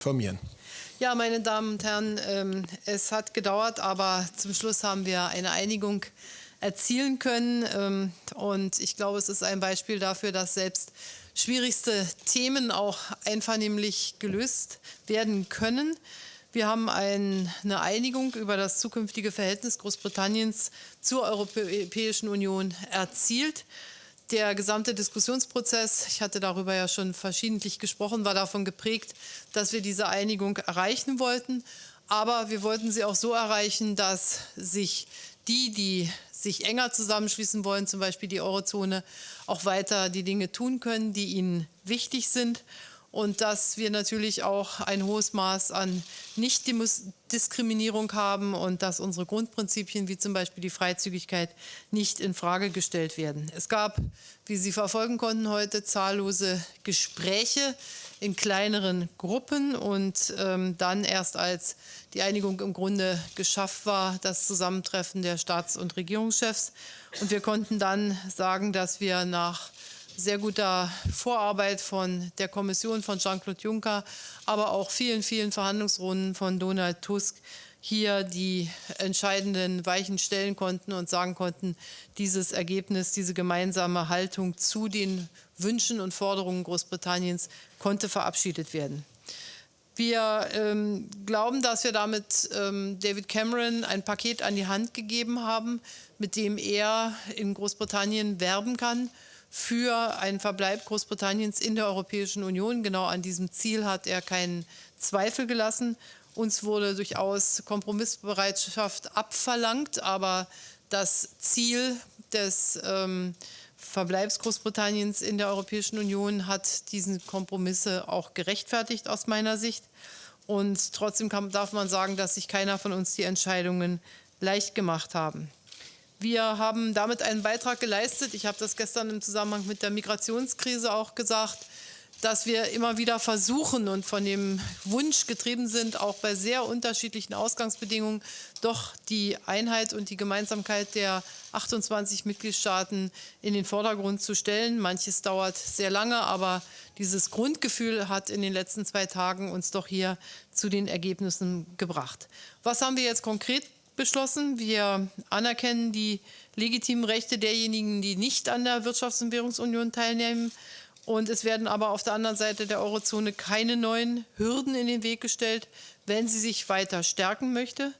informieren. Ja, meine Damen und Herren, ähm, es hat gedauert, aber zum Schluss haben wir eine Einigung erzielen können. Ähm, und ich glaube, es ist ein Beispiel dafür, dass selbst schwierigste Themen auch einvernehmlich gelöst werden können. Wir haben ein, eine Einigung über das zukünftige Verhältnis Großbritanniens zur Europäischen Union erzielt. Der gesamte Diskussionsprozess, ich hatte darüber ja schon verschiedentlich gesprochen, war davon geprägt, dass wir diese Einigung erreichen wollten. Aber wir wollten sie auch so erreichen, dass sich die, die sich enger zusammenschließen wollen, zum Beispiel die Eurozone, auch weiter die Dinge tun können, die ihnen wichtig sind und dass wir natürlich auch ein hohes Maß an Nichtdiskriminierung haben und dass unsere Grundprinzipien wie zum Beispiel die Freizügigkeit nicht in Frage gestellt werden. Es gab, wie Sie verfolgen konnten heute, zahllose Gespräche in kleineren Gruppen und ähm, dann erst als die Einigung im Grunde geschafft war, das Zusammentreffen der Staats- und Regierungschefs. Und wir konnten dann sagen, dass wir nach sehr guter Vorarbeit von der Kommission von Jean-Claude Juncker, aber auch vielen, vielen Verhandlungsrunden von Donald Tusk hier die entscheidenden Weichen stellen konnten und sagen konnten, dieses Ergebnis, diese gemeinsame Haltung zu den Wünschen und Forderungen Großbritanniens konnte verabschiedet werden. Wir ähm, glauben, dass wir damit ähm, David Cameron ein Paket an die Hand gegeben haben, mit dem er in Großbritannien werben kann für einen Verbleib Großbritanniens in der Europäischen Union. Genau an diesem Ziel hat er keinen Zweifel gelassen. Uns wurde durchaus Kompromissbereitschaft abverlangt, aber das Ziel des ähm, Verbleibs Großbritanniens in der Europäischen Union hat diese Kompromisse auch gerechtfertigt aus meiner Sicht. Und trotzdem kann, darf man sagen, dass sich keiner von uns die Entscheidungen leicht gemacht haben. Wir haben damit einen Beitrag geleistet. Ich habe das gestern im Zusammenhang mit der Migrationskrise auch gesagt, dass wir immer wieder versuchen und von dem Wunsch getrieben sind, auch bei sehr unterschiedlichen Ausgangsbedingungen doch die Einheit und die Gemeinsamkeit der 28 Mitgliedstaaten in den Vordergrund zu stellen. Manches dauert sehr lange, aber dieses Grundgefühl hat in den letzten zwei Tagen uns doch hier zu den Ergebnissen gebracht. Was haben wir jetzt konkret beschlossen. Wir anerkennen die legitimen Rechte derjenigen, die nicht an der Wirtschafts- und Währungsunion teilnehmen. Und es werden aber auf der anderen Seite der Eurozone keine neuen Hürden in den Weg gestellt, wenn sie sich weiter stärken möchte.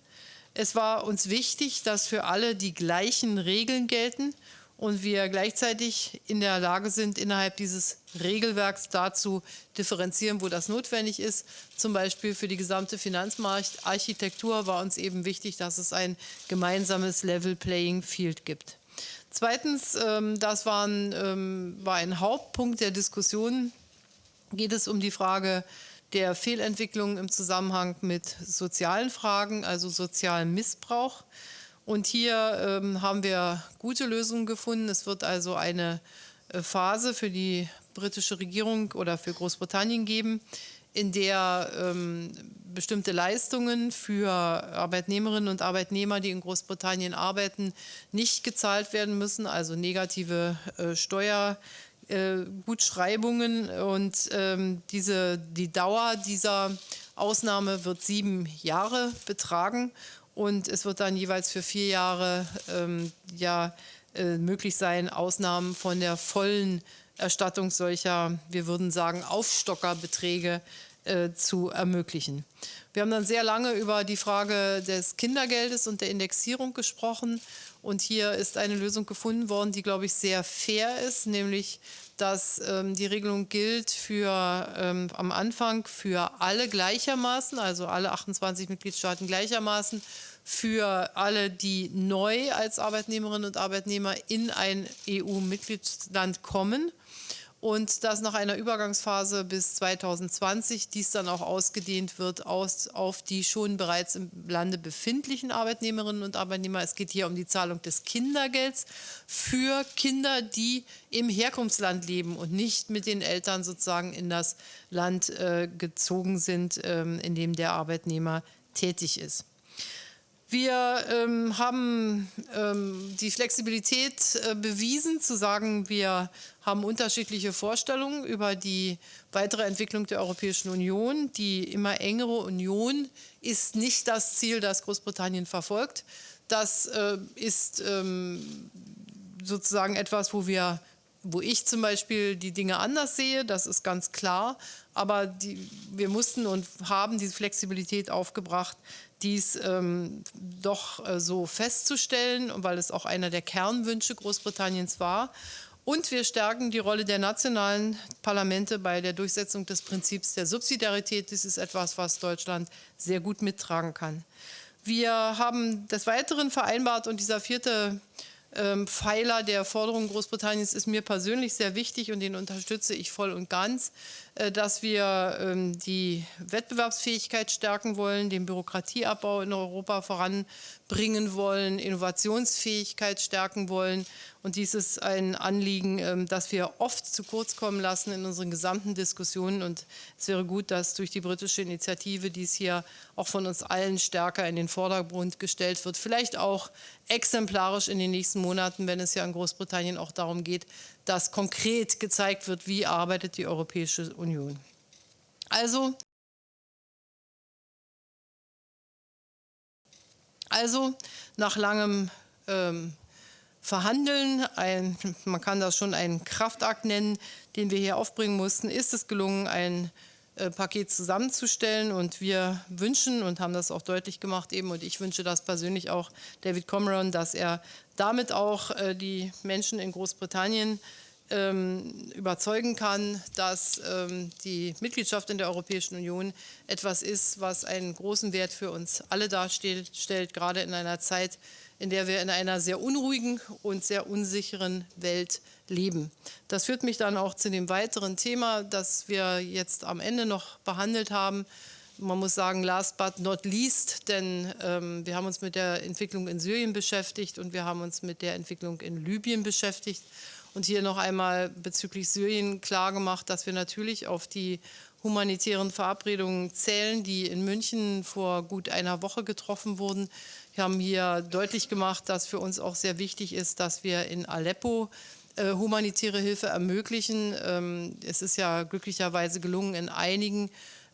Es war uns wichtig, dass für alle die gleichen Regeln gelten und wir gleichzeitig in der Lage sind, innerhalb dieses Regelwerks dazu differenzieren, wo das notwendig ist. Zum Beispiel für die gesamte Finanzmarktarchitektur war uns eben wichtig, dass es ein gemeinsames Level Playing Field gibt. Zweitens, ähm, das ähm, war ein Hauptpunkt der Diskussion, geht es um die Frage der Fehlentwicklung im Zusammenhang mit sozialen Fragen, also sozialem Missbrauch. Und hier ähm, haben wir gute Lösungen gefunden. Es wird also eine äh, Phase für die britische Regierung oder für Großbritannien geben, in der ähm, bestimmte Leistungen für Arbeitnehmerinnen und Arbeitnehmer, die in Großbritannien arbeiten, nicht gezahlt werden müssen, also negative äh, Steuergutschreibungen. Äh, und ähm, diese, die Dauer dieser Ausnahme wird sieben Jahre betragen und es wird dann jeweils für vier Jahre ähm, ja, äh, möglich sein, Ausnahmen von der vollen Erstattung solcher, wir würden sagen, Aufstockerbeträge äh, zu ermöglichen. Wir haben dann sehr lange über die Frage des Kindergeldes und der Indexierung gesprochen. Und hier ist eine Lösung gefunden worden, die, glaube ich, sehr fair ist, nämlich dass ähm, die Regelung gilt für ähm, am Anfang für alle gleichermaßen, also alle 28 Mitgliedstaaten gleichermaßen, für alle, die neu als Arbeitnehmerinnen und Arbeitnehmer in ein EU-Mitgliedsland kommen und dass nach einer Übergangsphase bis 2020 dies dann auch ausgedehnt wird aus, auf die schon bereits im Lande befindlichen Arbeitnehmerinnen und Arbeitnehmer. Es geht hier um die Zahlung des Kindergelds für Kinder, die im Herkunftsland leben und nicht mit den Eltern sozusagen in das Land äh, gezogen sind, ähm, in dem der Arbeitnehmer tätig ist. Wir ähm, haben ähm, die Flexibilität äh, bewiesen, zu sagen, wir haben unterschiedliche Vorstellungen über die weitere Entwicklung der Europäischen Union. Die immer engere Union ist nicht das Ziel, das Großbritannien verfolgt. Das äh, ist ähm, sozusagen etwas, wo wir wo ich zum Beispiel die Dinge anders sehe, das ist ganz klar. Aber die, wir mussten und haben diese Flexibilität aufgebracht, dies ähm, doch äh, so festzustellen, weil es auch einer der Kernwünsche Großbritanniens war. Und wir stärken die Rolle der nationalen Parlamente bei der Durchsetzung des Prinzips der Subsidiarität. Das ist etwas, was Deutschland sehr gut mittragen kann. Wir haben des Weiteren vereinbart und dieser vierte Pfeiler der Forderungen Großbritanniens ist mir persönlich sehr wichtig und den unterstütze ich voll und ganz, dass wir ähm, die Wettbewerbsfähigkeit stärken wollen, den Bürokratieabbau in Europa voranbringen wollen, Innovationsfähigkeit stärken wollen. Und dies ist ein Anliegen, ähm, das wir oft zu kurz kommen lassen in unseren gesamten Diskussionen. Und es wäre gut, dass durch die britische Initiative dies hier auch von uns allen stärker in den Vordergrund gestellt wird. Vielleicht auch exemplarisch in den nächsten Monaten, wenn es ja in Großbritannien auch darum geht, dass konkret gezeigt wird, wie arbeitet die Europäische Union. Also, also nach langem ähm, Verhandeln, ein, man kann das schon einen Kraftakt nennen, den wir hier aufbringen mussten, ist es gelungen, ein äh, Paket zusammenzustellen. Und wir wünschen und haben das auch deutlich gemacht eben, und ich wünsche das persönlich auch David Cameron, dass er damit auch äh, die Menschen in Großbritannien ähm, überzeugen kann, dass ähm, die Mitgliedschaft in der Europäischen Union etwas ist, was einen großen Wert für uns alle darstellt, stellt, gerade in einer Zeit, in der wir in einer sehr unruhigen und sehr unsicheren Welt leben. Das führt mich dann auch zu dem weiteren Thema, das wir jetzt am Ende noch behandelt haben. Man muss sagen, last but not least, denn ähm, wir haben uns mit der Entwicklung in Syrien beschäftigt und wir haben uns mit der Entwicklung in Libyen beschäftigt. Und hier noch einmal bezüglich Syrien klargemacht, dass wir natürlich auf die humanitären Verabredungen zählen, die in München vor gut einer Woche getroffen wurden. Wir haben hier deutlich gemacht, dass für uns auch sehr wichtig ist, dass wir in Aleppo äh, humanitäre Hilfe ermöglichen. Ähm, es ist ja glücklicherweise gelungen, in einigen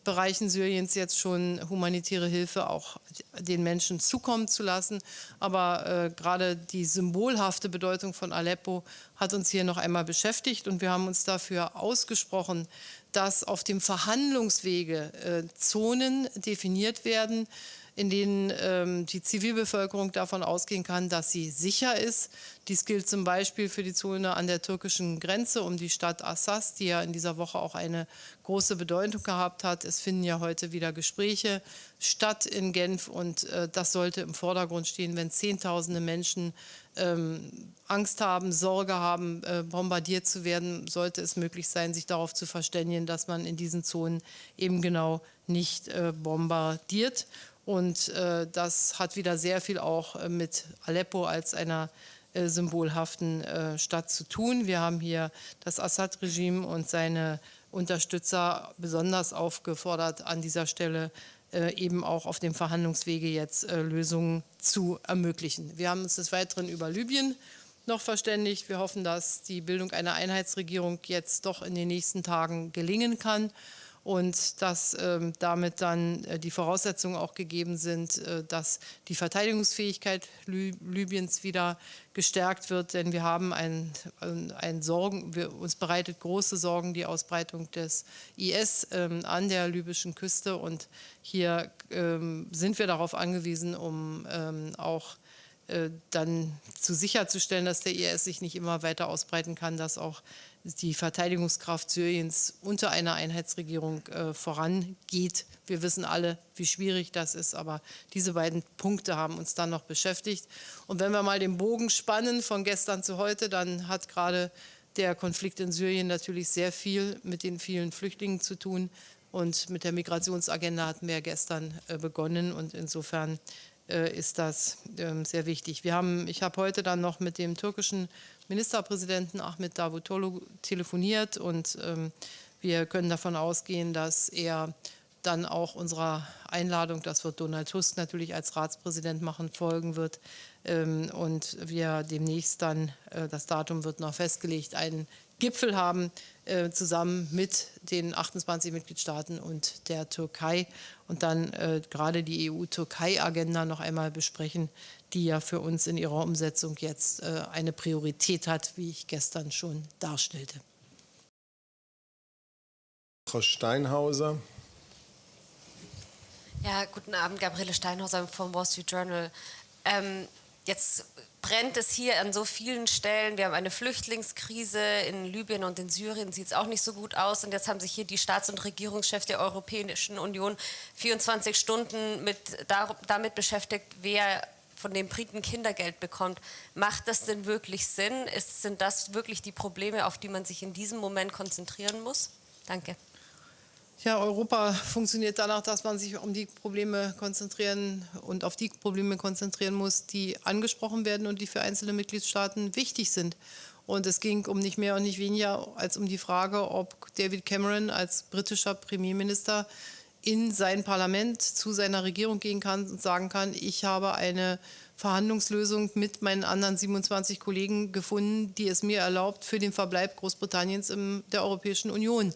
Bereichen Syriens jetzt schon humanitäre Hilfe auch den Menschen zukommen zu lassen. Aber äh, gerade die symbolhafte Bedeutung von Aleppo hat uns hier noch einmal beschäftigt und wir haben uns dafür ausgesprochen, dass auf dem Verhandlungswege äh, Zonen definiert werden, in denen ähm, die Zivilbevölkerung davon ausgehen kann, dass sie sicher ist. Dies gilt zum Beispiel für die Zone an der türkischen Grenze um die Stadt Assas, die ja in dieser Woche auch eine große Bedeutung gehabt hat. Es finden ja heute wieder Gespräche statt in Genf und äh, das sollte im Vordergrund stehen, wenn Zehntausende Menschen ähm, Angst haben, Sorge haben, äh, bombardiert zu werden, sollte es möglich sein, sich darauf zu verständigen, dass man in diesen Zonen eben genau nicht äh, bombardiert. Und äh, das hat wieder sehr viel auch äh, mit Aleppo als einer äh, symbolhaften äh, Stadt zu tun. Wir haben hier das Assad-Regime und seine Unterstützer besonders aufgefordert, an dieser Stelle äh, eben auch auf dem Verhandlungswege jetzt äh, Lösungen zu ermöglichen. Wir haben uns des Weiteren über Libyen noch verständigt. Wir hoffen, dass die Bildung einer Einheitsregierung jetzt doch in den nächsten Tagen gelingen kann und dass ähm, damit dann äh, die Voraussetzungen auch gegeben sind, äh, dass die Verteidigungsfähigkeit Lü Libyens wieder gestärkt wird, denn wir haben ein, ein Sorgen, wir, uns bereitet große Sorgen die Ausbreitung des IS ähm, an der libyschen Küste. Und hier ähm, sind wir darauf angewiesen, um ähm, auch äh, dann zu sicherzustellen, dass der IS sich nicht immer weiter ausbreiten kann, dass auch die Verteidigungskraft Syriens unter einer Einheitsregierung äh, vorangeht. Wir wissen alle, wie schwierig das ist, aber diese beiden Punkte haben uns dann noch beschäftigt. Und wenn wir mal den Bogen spannen von gestern zu heute, dann hat gerade der Konflikt in Syrien natürlich sehr viel mit den vielen Flüchtlingen zu tun. Und mit der Migrationsagenda hatten wir gestern äh, begonnen und insofern ist das ähm, sehr wichtig. Wir haben, ich habe heute dann noch mit dem türkischen Ministerpräsidenten Ahmed Davutoglu telefoniert und ähm, wir können davon ausgehen, dass er dann auch unserer Einladung, das wird Donald Tusk natürlich als Ratspräsident machen, folgen wird. Ähm, und wir demnächst dann, äh, das Datum wird noch festgelegt, einen Gipfel haben, äh, zusammen mit den 28 Mitgliedstaaten und der Türkei und dann äh, gerade die EU-Türkei-Agenda noch einmal besprechen, die ja für uns in ihrer Umsetzung jetzt eine Priorität hat, wie ich gestern schon darstellte. Frau Steinhauser. Ja, guten Abend, Gabriele Steinhauser vom Wall Street Journal. Ähm, jetzt brennt es hier an so vielen Stellen. Wir haben eine Flüchtlingskrise in Libyen und in Syrien sieht es auch nicht so gut aus. Und jetzt haben sich hier die Staats- und Regierungschefs der Europäischen Union 24 Stunden mit, damit beschäftigt, wer von den Briten Kindergeld bekommt. Macht das denn wirklich Sinn? Ist, sind das wirklich die Probleme, auf die man sich in diesem Moment konzentrieren muss? Danke. Ja, Europa funktioniert danach, dass man sich um die Probleme konzentrieren und auf die Probleme konzentrieren muss, die angesprochen werden und die für einzelne Mitgliedstaaten wichtig sind. Und es ging um nicht mehr und nicht weniger als um die Frage, ob David Cameron als britischer Premierminister in sein Parlament zu seiner Regierung gehen kann und sagen kann, ich habe eine Verhandlungslösung mit meinen anderen 27 Kollegen gefunden, die es mir erlaubt, für den Verbleib Großbritanniens in der Europäischen Union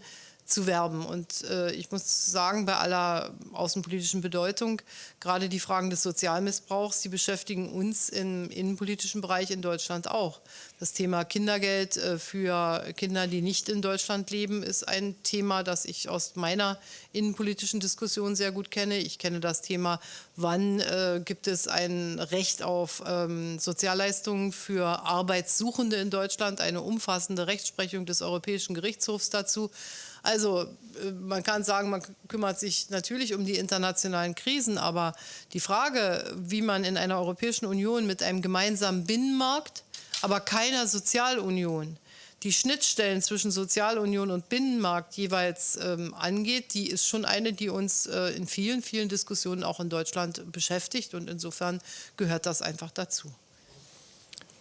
zu werben. Und äh, ich muss sagen, bei aller außenpolitischen Bedeutung, gerade die Fragen des Sozialmissbrauchs, die beschäftigen uns im innenpolitischen Bereich in Deutschland auch. Das Thema Kindergeld äh, für Kinder, die nicht in Deutschland leben, ist ein Thema, das ich aus meiner innenpolitischen Diskussion sehr gut kenne. Ich kenne das Thema, wann äh, gibt es ein Recht auf ähm, Sozialleistungen für Arbeitssuchende in Deutschland, eine umfassende Rechtsprechung des Europäischen Gerichtshofs dazu. Also äh, man kann sagen, man kümmert sich natürlich um die internationalen Krisen, aber die Frage, wie man in einer Europäischen Union mit einem gemeinsamen Binnenmarkt, aber keiner Sozialunion, die Schnittstellen zwischen Sozialunion und Binnenmarkt jeweils ähm, angeht, die ist schon eine, die uns äh, in vielen, vielen Diskussionen auch in Deutschland beschäftigt. Und insofern gehört das einfach dazu.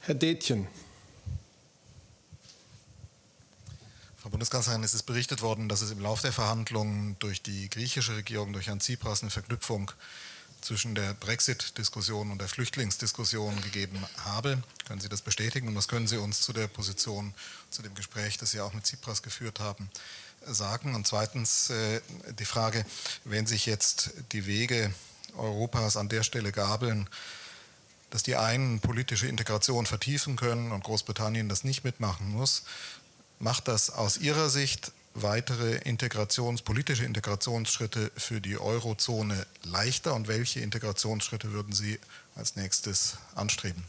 Herr Detjen. Frau Bundeskanzlerin, es ist berichtet worden, dass es im Laufe der Verhandlungen durch die griechische Regierung, durch Herrn Tsipras, eine Verknüpfung zwischen der Brexit-Diskussion und der Flüchtlingsdiskussion gegeben habe. Können Sie das bestätigen und was können Sie uns zu der Position, zu dem Gespräch, das Sie auch mit Tsipras geführt haben, sagen? Und zweitens äh, die Frage, wenn sich jetzt die Wege Europas an der Stelle gabeln, dass die einen politische Integration vertiefen können und Großbritannien das nicht mitmachen muss, macht das aus Ihrer Sicht weitere Integrations-, politische Integrationsschritte für die Eurozone leichter und welche Integrationsschritte würden Sie als nächstes anstreben?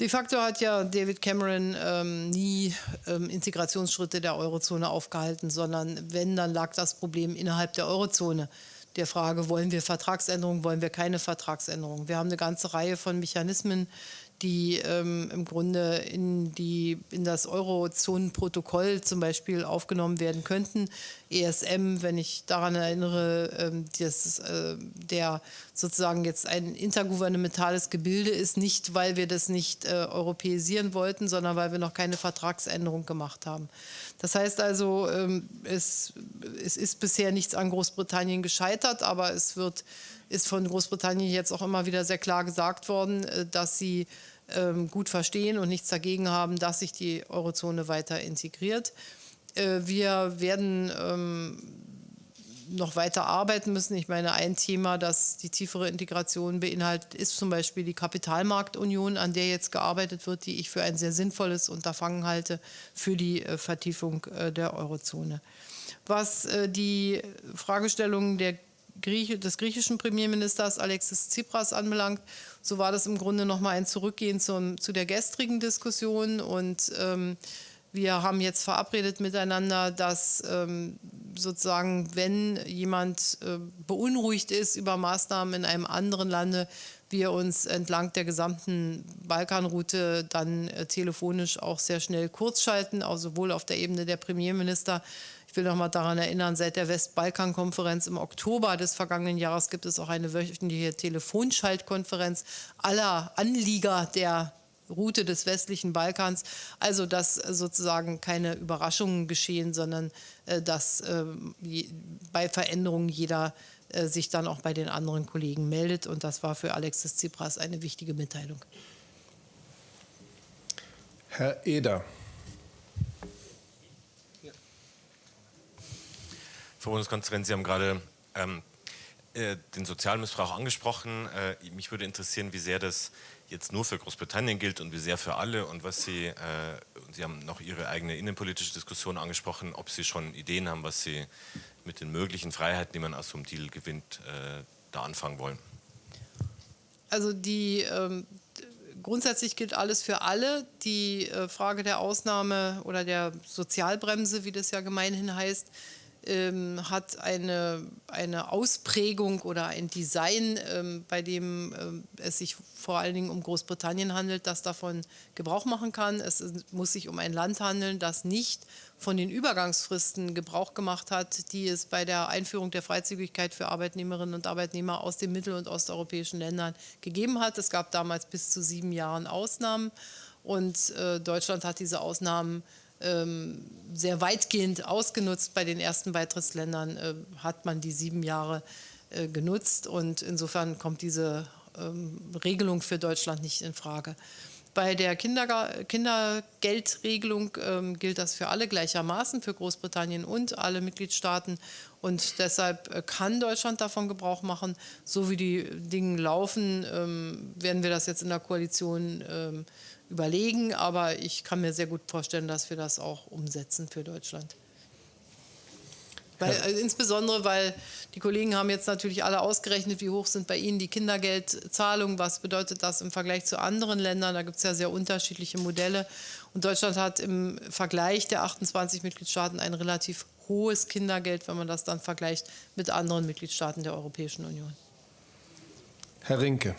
De facto hat ja David Cameron ähm, nie ähm, Integrationsschritte der Eurozone aufgehalten, sondern wenn, dann lag das Problem innerhalb der Eurozone. Der Frage, wollen wir Vertragsänderungen, wollen wir keine Vertragsänderungen. Wir haben eine ganze Reihe von Mechanismen, die ähm, im Grunde in, die, in das Eurozonenprotokoll zum Beispiel aufgenommen werden könnten. ESM, wenn ich daran erinnere, ähm, dass äh, der sozusagen jetzt ein intergouvernementales Gebilde ist, nicht weil wir das nicht äh, europäisieren wollten, sondern weil wir noch keine Vertragsänderung gemacht haben. Das heißt also, ähm, es, es ist bisher nichts an Großbritannien gescheitert, aber es wird ist von Großbritannien jetzt auch immer wieder sehr klar gesagt worden, äh, dass sie gut verstehen und nichts dagegen haben, dass sich die Eurozone weiter integriert. Äh, wir werden ähm, noch weiter arbeiten müssen. Ich meine, ein Thema, das die tiefere Integration beinhaltet, ist zum Beispiel die Kapitalmarktunion, an der jetzt gearbeitet wird, die ich für ein sehr sinnvolles Unterfangen halte für die äh, Vertiefung der Eurozone. Was die Fragestellungen der Grieche, des griechischen Premierministers Alexis Tsipras anbelangt, so war das im Grunde noch mal ein Zurückgehen zum, zu der gestrigen Diskussion. Und ähm, wir haben jetzt verabredet miteinander, dass ähm, sozusagen, wenn jemand äh, beunruhigt ist über Maßnahmen in einem anderen Lande, wir uns entlang der gesamten Balkanroute dann äh, telefonisch auch sehr schnell kurzschalten, sowohl auf der Ebene der Premierminister will noch mal daran erinnern, seit der Westbalkan-Konferenz im Oktober des vergangenen Jahres gibt es auch eine wöchentliche Telefonschaltkonferenz aller Anlieger der Route des westlichen Balkans. Also dass sozusagen keine Überraschungen geschehen, sondern äh, dass äh, bei Veränderungen jeder äh, sich dann auch bei den anderen Kollegen meldet. Und das war für Alexis Tsipras eine wichtige Mitteilung. Herr Eder. Frau Bundeskanzlerin, Sie haben gerade ähm, äh, den Sozialmissbrauch angesprochen. Äh, mich würde interessieren, wie sehr das jetzt nur für Großbritannien gilt und wie sehr für alle und was Sie, äh, Sie haben noch Ihre eigene innenpolitische Diskussion angesprochen, ob Sie schon Ideen haben, was Sie mit den möglichen Freiheiten, die man aus so einem Deal gewinnt, äh, da anfangen wollen. Also die ähm, grundsätzlich gilt alles für alle. Die äh, Frage der Ausnahme oder der Sozialbremse, wie das ja gemeinhin heißt, ähm, hat eine, eine Ausprägung oder ein Design, ähm, bei dem ähm, es sich vor allen Dingen um Großbritannien handelt, das davon Gebrauch machen kann. Es muss sich um ein Land handeln, das nicht von den Übergangsfristen Gebrauch gemacht hat, die es bei der Einführung der Freizügigkeit für Arbeitnehmerinnen und Arbeitnehmer aus den mittel- und osteuropäischen Ländern gegeben hat. Es gab damals bis zu sieben Jahren Ausnahmen und äh, Deutschland hat diese Ausnahmen ähm, sehr weitgehend ausgenutzt. Bei den ersten Beitrittsländern äh, hat man die sieben Jahre äh, genutzt und insofern kommt diese ähm, Regelung für Deutschland nicht in Frage. Bei der Kinderga Kindergeldregelung ähm, gilt das für alle gleichermaßen, für Großbritannien und alle Mitgliedstaaten. Und deshalb äh, kann Deutschland davon Gebrauch machen. So wie die Dinge laufen, ähm, werden wir das jetzt in der Koalition ähm, überlegen. Aber ich kann mir sehr gut vorstellen, dass wir das auch umsetzen für Deutschland. Weil, äh, insbesondere, weil die Kollegen haben jetzt natürlich alle ausgerechnet, wie hoch sind bei ihnen die Kindergeldzahlungen, was bedeutet das im Vergleich zu anderen Ländern. Da gibt es ja sehr unterschiedliche Modelle. Und Deutschland hat im Vergleich der 28 Mitgliedstaaten ein relativ hohes Kindergeld, wenn man das dann vergleicht mit anderen Mitgliedstaaten der Europäischen Union. Herr Rinke.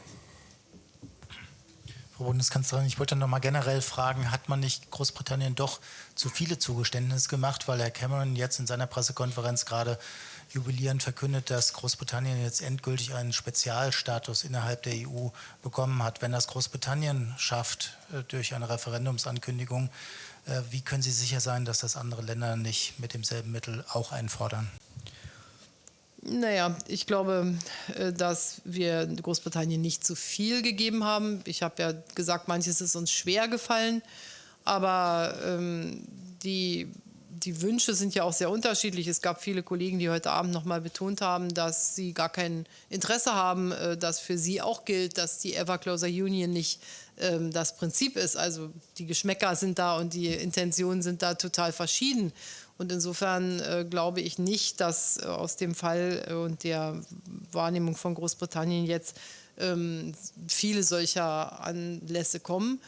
Frau Bundeskanzlerin, ich wollte noch mal generell fragen, hat man nicht Großbritannien doch zu viele Zugeständnisse gemacht, weil Herr Cameron jetzt in seiner Pressekonferenz gerade jubilierend verkündet, dass Großbritannien jetzt endgültig einen Spezialstatus innerhalb der EU bekommen hat. Wenn das Großbritannien schafft äh, durch eine Referendumsankündigung, äh, wie können Sie sicher sein, dass das andere Länder nicht mit demselben Mittel auch einfordern? Naja, ich glaube, äh, dass wir Großbritannien nicht zu viel gegeben haben. Ich habe ja gesagt, manches ist uns schwer gefallen, aber ähm, die, die Wünsche sind ja auch sehr unterschiedlich. Es gab viele Kollegen, die heute Abend noch mal betont haben, dass sie gar kein Interesse haben, äh, dass für sie auch gilt, dass die Ever Closer Union nicht ähm, das Prinzip ist. Also die Geschmäcker sind da und die Intentionen sind da total verschieden. Und insofern äh, glaube ich nicht, dass äh, aus dem Fall äh, und der Wahrnehmung von Großbritannien jetzt ähm, viele solcher Anlässe kommen.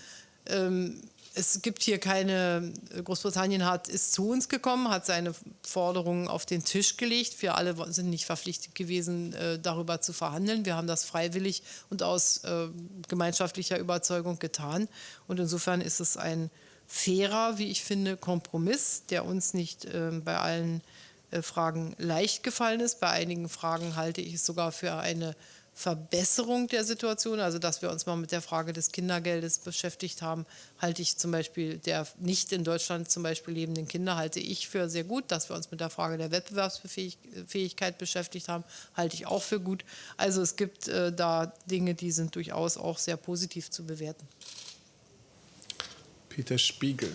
Ähm, es gibt hier keine, Großbritannien hat, ist zu uns gekommen, hat seine Forderungen auf den Tisch gelegt. Wir alle sind nicht verpflichtet gewesen, äh, darüber zu verhandeln. Wir haben das freiwillig und aus äh, gemeinschaftlicher Überzeugung getan. Und insofern ist es ein fairer, wie ich finde, Kompromiss, der uns nicht äh, bei allen äh, Fragen leicht gefallen ist. Bei einigen Fragen halte ich es sogar für eine Verbesserung der Situation. Also, dass wir uns mal mit der Frage des Kindergeldes beschäftigt haben, halte ich zum Beispiel der nicht in Deutschland zum Beispiel lebenden Kinder, halte ich für sehr gut. Dass wir uns mit der Frage der Wettbewerbsfähigkeit beschäftigt haben, halte ich auch für gut. Also, es gibt äh, da Dinge, die sind durchaus auch sehr positiv zu bewerten. Peter Spiegel.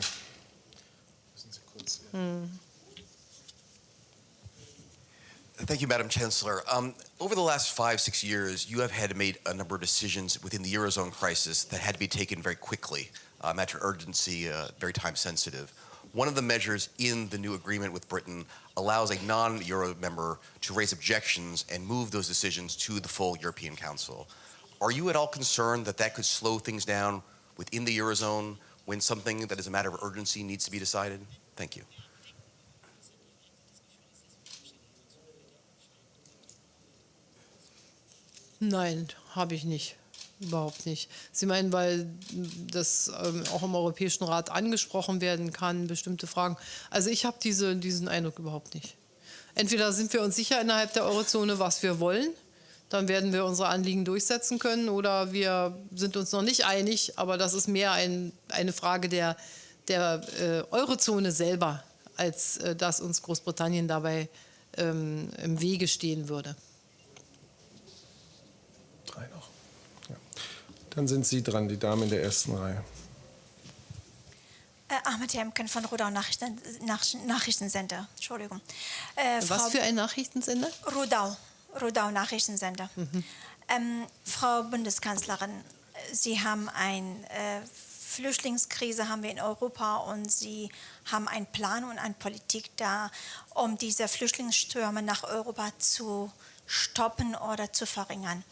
Thank you, Madam Chancellor. Um, over the last five, six years, you have had to make a number of decisions within the Eurozone crisis that had to be taken very quickly, matter of urgency, uh, very time sensitive. One of the measures in the new agreement with Britain allows a non-Euro member to raise objections and move those decisions to the full European Council. Are you at all concerned that that could slow things down within the Eurozone when something that is a matter of urgency needs to be decided? Thank you. Nein, habe ich nicht. Überhaupt nicht. Sie meinen, weil das ähm, auch im Europäischen Rat angesprochen werden kann, bestimmte Fragen. Also ich habe diese, diesen Eindruck überhaupt nicht. Entweder sind wir uns sicher innerhalb der Eurozone, was wir wollen, dann werden wir unsere Anliegen durchsetzen können oder wir sind uns noch nicht einig, aber das ist mehr ein, eine Frage der, der äh, Eurozone selber, als äh, dass uns Großbritannien dabei ähm, im Wege stehen würde. Drei noch. Ja. Dann sind Sie dran, die Dame in der ersten Reihe. Äh, Ahmed Jemken von Rodau Nachrichten, Nach Nachrichtensender. Entschuldigung. Äh, Was Frau für ein Nachrichtensender? Rodau. Rodau Nachrichtensender. Mhm. Ähm, Frau Bundeskanzlerin, Sie haben eine äh, Flüchtlingskrise haben wir in Europa und Sie haben einen Plan und eine Politik da, um diese Flüchtlingsstürme nach Europa zu stoppen oder zu verringern.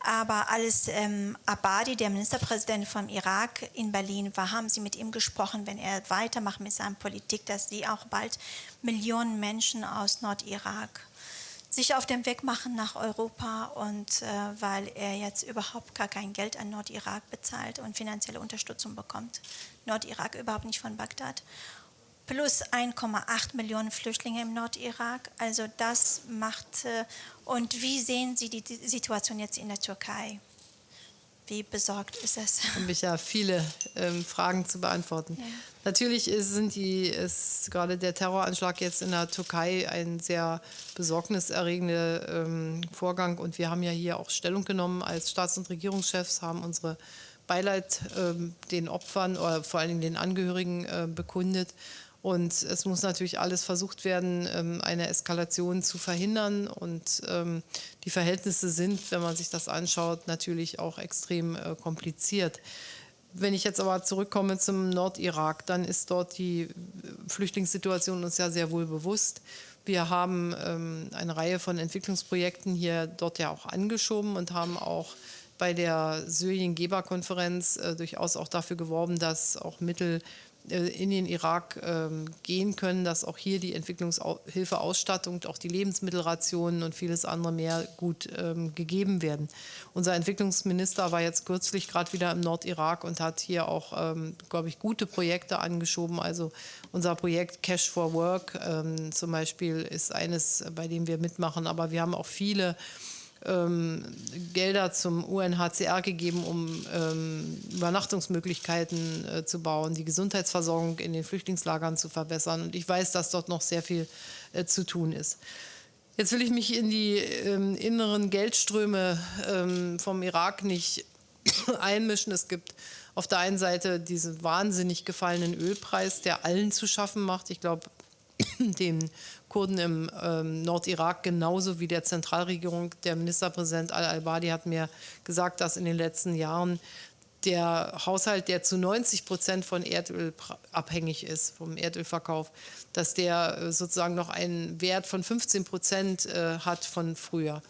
Aber als ähm, Abadi, der Ministerpräsident vom Irak in Berlin war, haben Sie mit ihm gesprochen, wenn er weitermacht mit seiner Politik, dass Sie auch bald Millionen Menschen aus Nordirak sich auf den Weg machen nach Europa und äh, weil er jetzt überhaupt gar kein Geld an Nordirak bezahlt und finanzielle Unterstützung bekommt. Nordirak überhaupt nicht von Bagdad. Plus 1,8 Millionen Flüchtlinge im Nordirak. Also das macht. Äh, und wie sehen Sie die, Situation jetzt in der Türkei? Wie besorgt ist es? habe ich ja viele ähm, Fragen zu beantworten. Ja. Natürlich ist, sind die, ist gerade der Terroranschlag jetzt in der Türkei ein sehr besorgniserregender ähm, Vorgang und wir haben ja hier auch Stellung genommen als Staats- und Regierungschefs, haben unsere Beileid ähm, den Opfern oder vor allen Dingen den Angehörigen äh, bekundet. Und es muss natürlich alles versucht werden, ähm, eine Eskalation zu verhindern. Und ähm, die Verhältnisse sind, wenn man sich das anschaut, natürlich auch extrem äh, kompliziert. Wenn ich jetzt aber zurückkomme zum Nordirak, dann ist dort die Flüchtlingssituation uns ja sehr wohl bewusst. Wir haben ähm, eine Reihe von Entwicklungsprojekten hier dort ja auch angeschoben und haben auch bei der Syrien-Geber-Konferenz äh, durchaus auch dafür geworben, dass auch Mittel äh, in den Irak ähm, gehen können, dass auch hier die Entwicklungshilfeausstattung, auch die Lebensmittelrationen und vieles andere mehr gut ähm, gegeben werden. Unser Entwicklungsminister war jetzt kürzlich gerade wieder im Nordirak und hat hier auch, ähm, glaube ich, gute Projekte angeschoben. Also unser Projekt Cash for Work zum Beispiel ist eines, bei dem wir mitmachen, aber wir haben auch viele ähm, Gelder zum UNHCR gegeben, um ähm, Übernachtungsmöglichkeiten äh, zu bauen, die Gesundheitsversorgung in den Flüchtlingslagern zu verbessern. Und ich weiß, dass dort noch sehr viel äh, zu tun ist. Jetzt will ich mich in die ähm, inneren Geldströme ähm, vom Irak nicht einmischen. Es gibt auf der einen Seite diesen wahnsinnig gefallenen Ölpreis, der allen zu schaffen macht. Ich glaube, den Kurden im ähm, Nordirak genauso wie der Zentralregierung. Der Ministerpräsident al-Albadi hat mir gesagt, dass in den letzten Jahren der Haushalt, der zu 90 Prozent von Erdöl abhängig ist, vom Erdölverkauf, dass der äh, sozusagen noch einen Wert von 15 Prozent äh, hat von früher.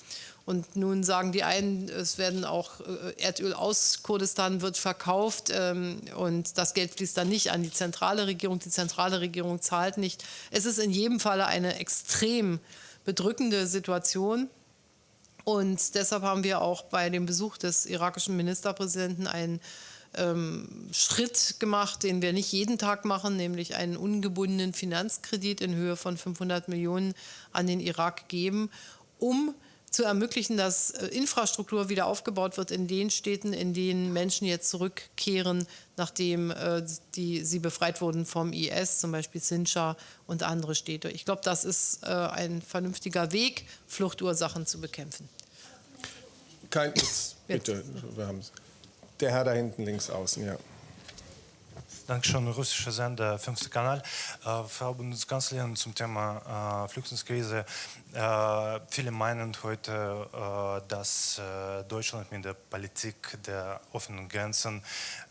Und nun sagen die einen, es werden auch äh, Erdöl aus Kurdistan wird verkauft ähm, und das Geld fließt dann nicht an die zentrale Regierung. Die zentrale Regierung zahlt nicht. Es ist in jedem Falle eine extrem bedrückende Situation. Und deshalb haben wir auch bei dem Besuch des irakischen Ministerpräsidenten einen ähm, Schritt gemacht, den wir nicht jeden Tag machen, nämlich einen ungebundenen Finanzkredit in Höhe von 500 Millionen an den Irak geben, um zu ermöglichen, dass äh, Infrastruktur wieder aufgebaut wird in den Städten, in denen Menschen jetzt zurückkehren, nachdem äh, die, sie befreit wurden vom IS, zum Beispiel Sinjar und andere Städte. Ich glaube, das ist äh, ein vernünftiger Weg, Fluchtursachen zu bekämpfen. Kein, jetzt, bitte, wir haben Der Herr da hinten links außen, ja. Dankeschön, russischer Sender, fünfter Kanal. Äh, Frau Bundeskanzlerin, zum Thema äh, Flüchtlingskrise. Äh, viele meinen heute, äh, dass äh, Deutschland mit der Politik der offenen Grenzen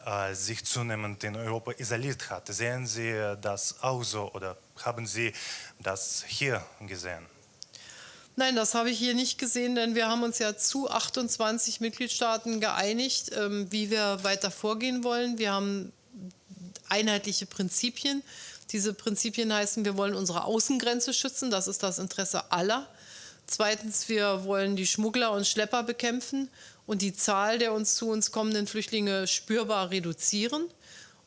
äh, sich zunehmend in Europa isoliert hat. Sehen Sie das auch so oder haben Sie das hier gesehen? Nein, das habe ich hier nicht gesehen, denn wir haben uns ja zu 28 Mitgliedstaaten geeinigt, ähm, wie wir weiter vorgehen wollen. Wir haben einheitliche Prinzipien. Diese Prinzipien heißen, wir wollen unsere Außengrenze schützen, das ist das Interesse aller. Zweitens, wir wollen die Schmuggler und Schlepper bekämpfen und die Zahl der uns zu uns kommenden Flüchtlinge spürbar reduzieren.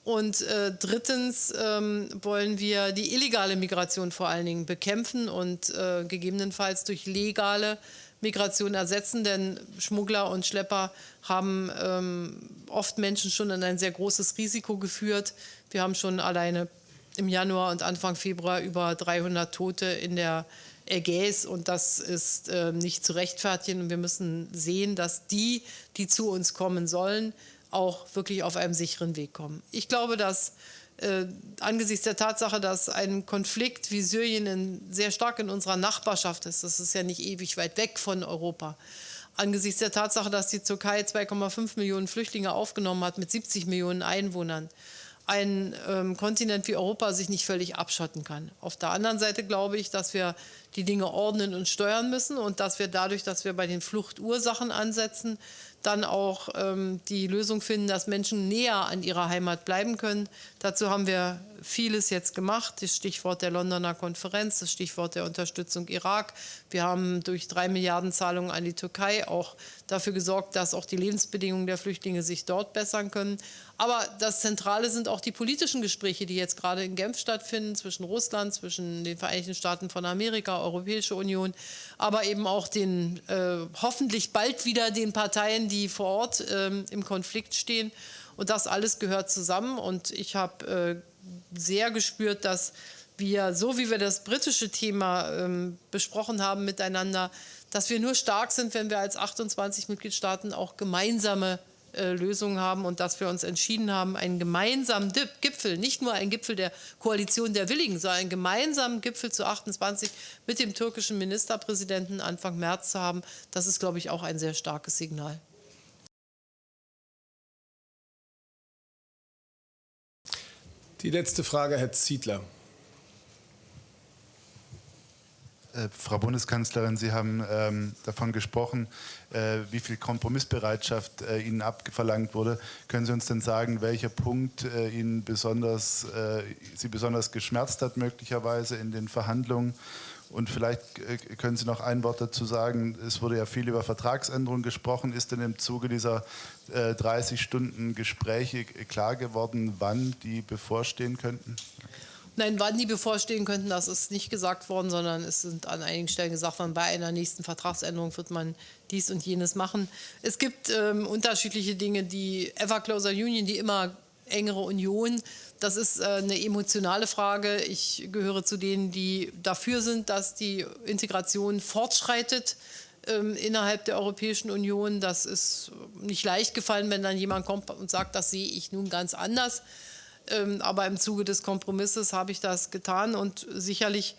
Und äh, drittens ähm, wollen wir die illegale Migration vor allen Dingen bekämpfen und äh, gegebenenfalls durch legale Migration ersetzen, denn Schmuggler und Schlepper haben ähm, oft Menschen schon in ein sehr großes Risiko geführt. Wir haben schon alleine im Januar und Anfang Februar über 300 Tote in der Ägäis und das ist äh, nicht zu rechtfertigen. Und wir müssen sehen, dass die, die zu uns kommen sollen, auch wirklich auf einem sicheren Weg kommen. Ich glaube, dass äh, angesichts der Tatsache, dass ein Konflikt wie Syrien in, sehr stark in unserer Nachbarschaft ist, das ist ja nicht ewig weit weg von Europa, angesichts der Tatsache, dass die Türkei 2,5 Millionen Flüchtlinge aufgenommen hat mit 70 Millionen Einwohnern, ein ähm, Kontinent wie Europa sich nicht völlig abschotten kann. Auf der anderen Seite glaube ich, dass wir die Dinge ordnen und steuern müssen und dass wir dadurch, dass wir bei den Fluchtursachen ansetzen, dann auch ähm, die Lösung finden, dass Menschen näher an ihrer Heimat bleiben können. Dazu haben wir vieles jetzt gemacht. Das Stichwort der Londoner Konferenz, das Stichwort der Unterstützung Irak. Wir haben durch drei Milliarden Zahlungen an die Türkei auch dafür gesorgt, dass auch die Lebensbedingungen der Flüchtlinge sich dort bessern können. Aber das Zentrale sind auch die politischen Gespräche, die jetzt gerade in Genf stattfinden, zwischen Russland, zwischen den Vereinigten Staaten von Amerika, Europäische Union, aber eben auch den äh, hoffentlich bald wieder den Parteien, die vor Ort äh, im Konflikt stehen. Und das alles gehört zusammen. Und ich habe äh, sehr gespürt, dass wir, so wie wir das britische Thema ähm, besprochen haben miteinander, dass wir nur stark sind, wenn wir als 28 Mitgliedstaaten auch gemeinsame äh, Lösungen haben und dass wir uns entschieden haben, einen gemeinsamen Gipfel, nicht nur einen Gipfel der Koalition der Willigen, sondern einen gemeinsamen Gipfel zu 28 mit dem türkischen Ministerpräsidenten Anfang März zu haben. Das ist, glaube ich, auch ein sehr starkes Signal. Die letzte Frage, Herr Ziedler. Äh, Frau Bundeskanzlerin, Sie haben ähm, davon gesprochen, äh, wie viel Kompromissbereitschaft äh, Ihnen abverlangt wurde. Können Sie uns denn sagen, welcher Punkt äh, Ihnen besonders, äh, Sie besonders geschmerzt hat, möglicherweise in den Verhandlungen? Und vielleicht äh, können Sie noch ein Wort dazu sagen. Es wurde ja viel über Vertragsänderungen gesprochen. Ist denn im Zuge dieser 30 Stunden Gespräche klar geworden, wann die bevorstehen könnten? Nein, wann die bevorstehen könnten, das ist nicht gesagt worden, sondern es sind an einigen Stellen gesagt worden, bei einer nächsten Vertragsänderung wird man dies und jenes machen. Es gibt ähm, unterschiedliche Dinge, die Ever Closer Union, die immer engere Union, das ist äh, eine emotionale Frage. Ich gehöre zu denen, die dafür sind, dass die Integration fortschreitet ähm, innerhalb der Europäischen Union. Das ist nicht leicht gefallen, wenn dann jemand kommt und sagt, das sehe ich nun ganz anders. Ähm, aber im Zuge des Kompromisses habe ich das getan und sicherlich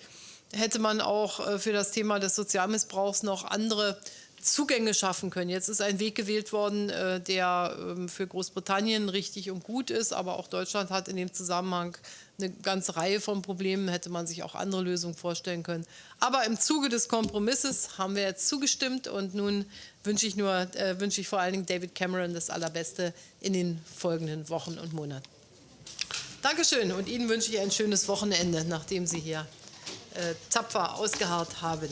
hätte man auch äh, für das Thema des Sozialmissbrauchs noch andere Zugänge schaffen können. Jetzt ist ein Weg gewählt worden, äh, der ähm, für Großbritannien richtig und gut ist, aber auch Deutschland hat in dem Zusammenhang eine ganze Reihe von Problemen, hätte man sich auch andere Lösungen vorstellen können. Aber im Zuge des Kompromisses haben wir jetzt zugestimmt und nun wünsche ich, nur, äh, wünsche ich vor allen Dingen David Cameron das Allerbeste in den folgenden Wochen und Monaten. Dankeschön und Ihnen wünsche ich ein schönes Wochenende, nachdem Sie hier äh, tapfer ausgeharrt haben.